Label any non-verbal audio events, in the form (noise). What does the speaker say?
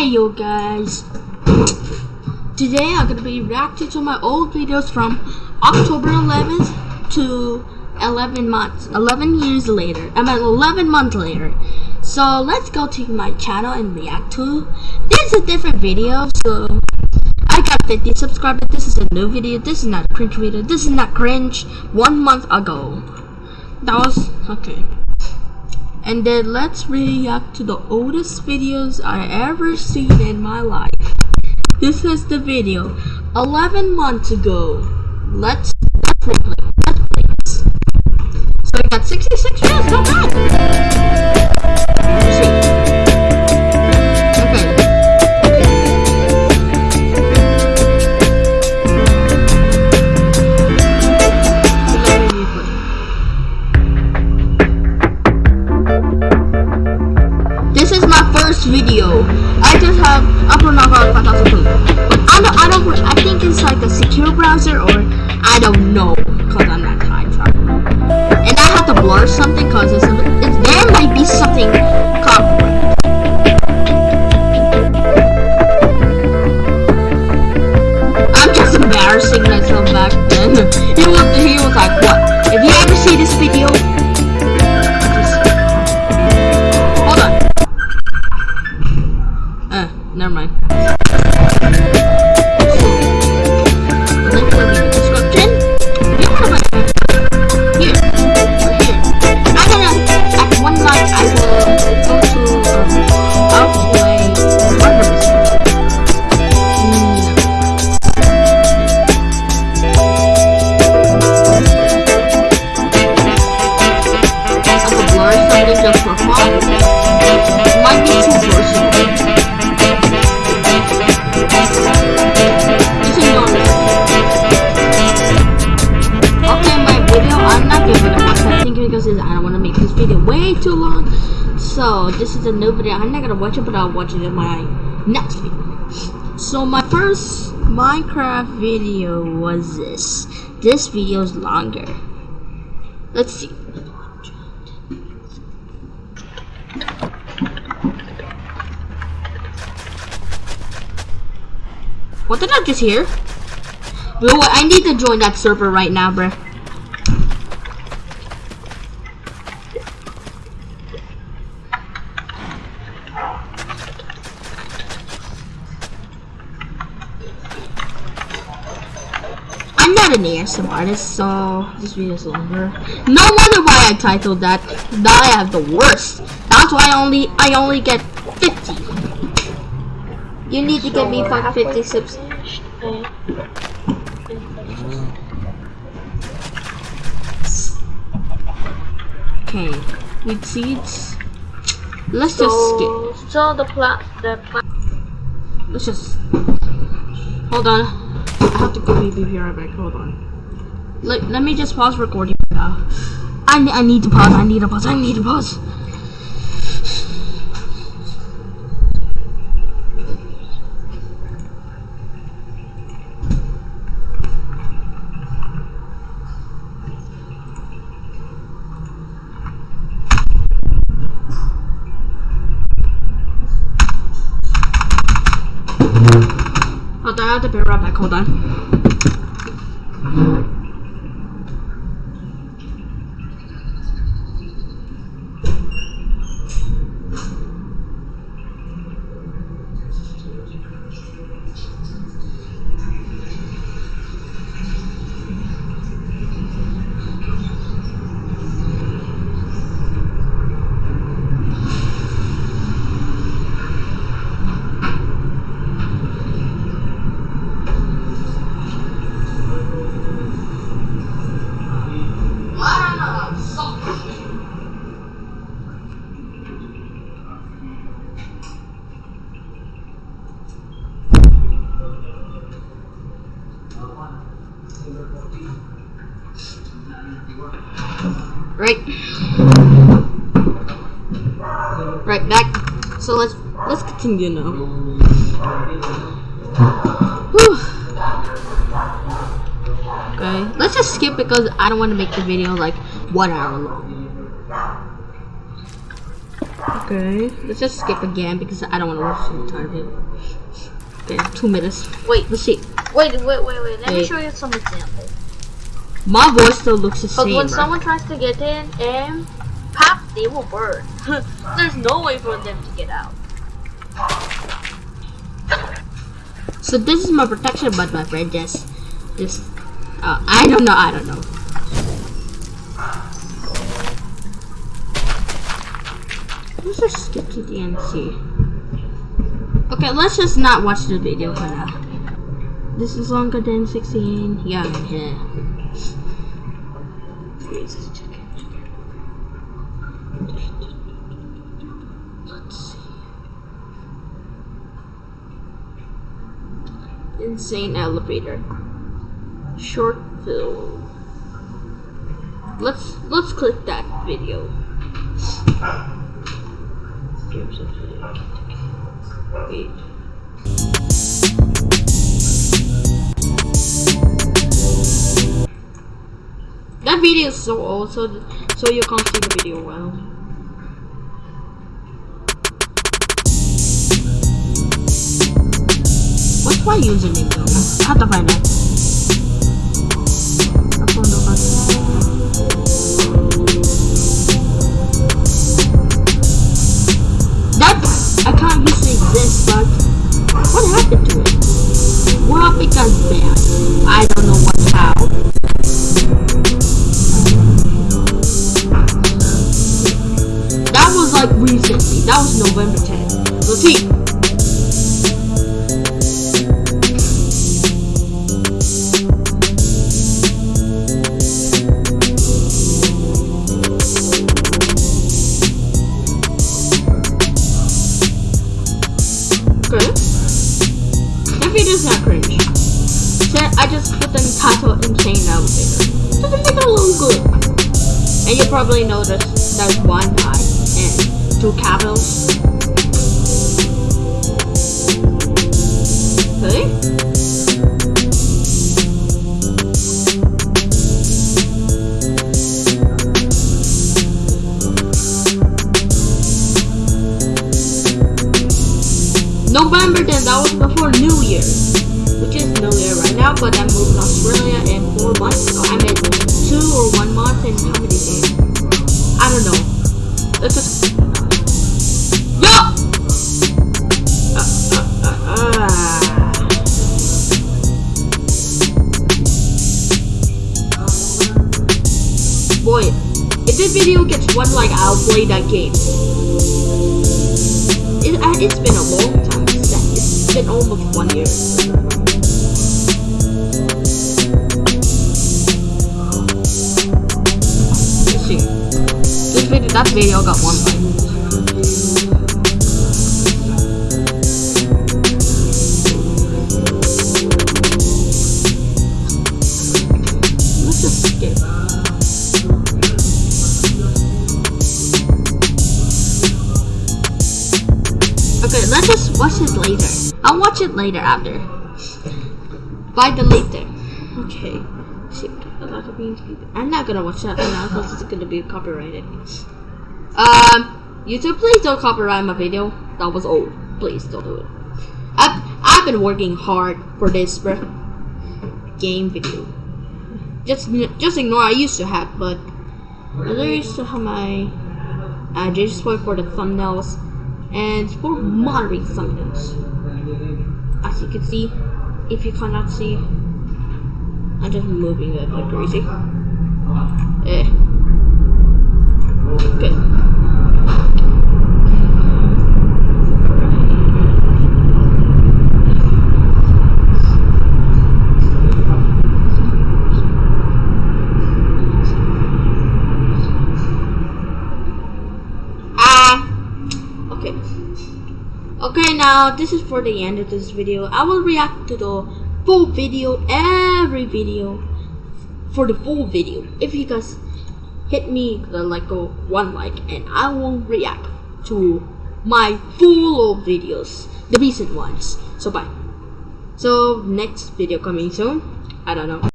Hey yo guys! Today I'm gonna be reacting to my old videos from October 11th to 11 months, 11 years later. I mean 11 months later. So let's go to my channel and react to. This is a different video, so I got 50 subscribers. This is a new video. This is not a cringe video. This is not cringe. One month ago. That was okay. And then let's react to the oldest videos I ever seen in my life. This is the video 11 months ago. Let's let's first video. I just have upper knockout 5002. But I don't, I don't, I think it's like a secure browser or I don't know because I'm not time traveler. And I have to blur something because it's, it's, there might be something copyright. Because I don't want to make this video way too long. So, this is a new video. I'm not gonna watch it, but I'll watch it in my next video. So, my first Minecraft video was this. This video is longer. Let's see. What did I just hear? Bro, I need to join that server right now, bruh. I'm not an ASM artist, so this video is longer. No wonder why I titled that. That I have the worst. That's why I only I only get 50. You need to get me uh, 550 subs. Okay, with seeds. Let's just skip. So, so the plat the plat Let's just hold on. I have to go be right back. Hold on. Let, let me just pause recording now. I, I need to pause. I need to pause. I need to pause. Hold on, I have be right back. Hold on. Right. Right back. So let's let's continue now. Whew. Okay, let's just skip because I don't want to make the video like one hour long. Okay, let's just skip again because I don't want to watch the entire video. Okay, two minutes. Wait, Let's see. wait, wait, wait, wait. Let me show you some examples. My voice still looks the But same. when right? someone tries to get in and pop, they will burn. (laughs) There's no way for them to get out. So this is my protection, but my friend just, just, uh, I don't know, I don't know. Let's just skip to the end see. Okay, let's just not watch the video for now. This is longer than 16. Yeah, yeah. Check. Let's see. Insane elevator. Short film. Let's let's click that video. Games of video. Wait. That video is so old, so so you can't see the video well. What's my username though? I have to find it? I found it. Just put the title Insane Elevator. To make it look good. And you probably noticed there's one eye and two capitals. Okay. November then, that was before New Year. Now, but I'm moving to Australia in four months. So I'm in two or one month and how many days? I don't know. Let's just. Yo! Uh, uh, uh. Boy, if this video gets one like, I'll play that game. It, it's been a long time. It's, it's been almost one year. Video, that video got one like. Let's just skip. Okay, let's just watch it later. I'll watch it later after. By the later. Okay. I'm not gonna watch that right now because it's gonna be copyrighted. Um, YouTube, please don't copyright my video. That was old. Please don't do it. I've, I've been working hard for this game video. Just just ignore I used to have, but I used to have my uh, for the thumbnails and for monitoring thumbnails. As you can see, if you cannot see, I'm just moving it like crazy. Eh. Okay. Ah. Okay. Okay, now this is for the end of this video. I will react to the full video, every video, for the full video. If you guys hit me the like go one like, and I will react to my full of videos, the recent ones. So bye. So next video coming soon. I don't know.